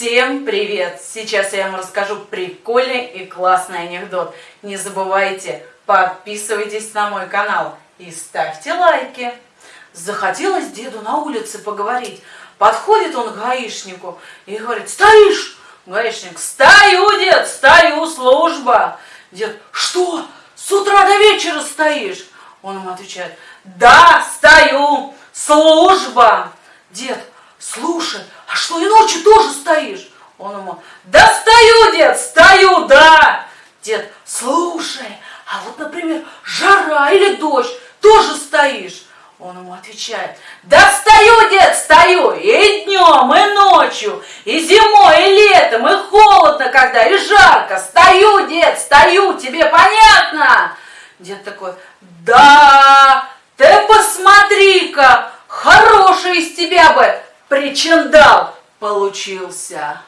Всем привет! Сейчас я вам расскажу прикольный и классный анекдот. Не забывайте, подписывайтесь на мой канал и ставьте лайки. Захотелось деду на улице поговорить. Подходит он к гаишнику и говорит, стоишь? Гаишник, стою, дед, стою, служба. Дед, что, с утра до вечера стоишь? Он ему отвечает, да, стою, служба. Дед, слушай, а что и ночью тоже стоишь? Он ему, да стою, дед, стою, да. Дед, слушай, а вот, например, жара или дождь, тоже стоишь? Он ему отвечает, да стою, дед, стою, и днем, и ночью, и зимой, и летом, и холодно когда, и жарко. Стою, дед, стою, тебе понятно? Дед такой, да, ты посмотри-ка, хороший из тебя бы причиндал получился.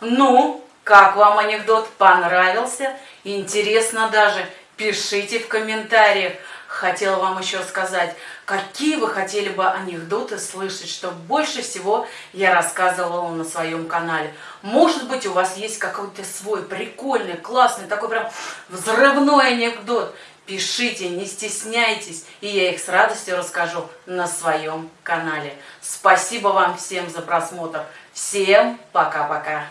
Ну, как вам анекдот понравился? Интересно даже? Пишите в комментариях. Хотела вам еще сказать, какие вы хотели бы анекдоты слышать, что больше всего я рассказывала на своем канале. Может быть, у вас есть какой-то свой прикольный, классный, такой прям взрывной анекдот. Пишите, не стесняйтесь, и я их с радостью расскажу на своем канале. Спасибо вам всем за просмотр. Всем пока-пока.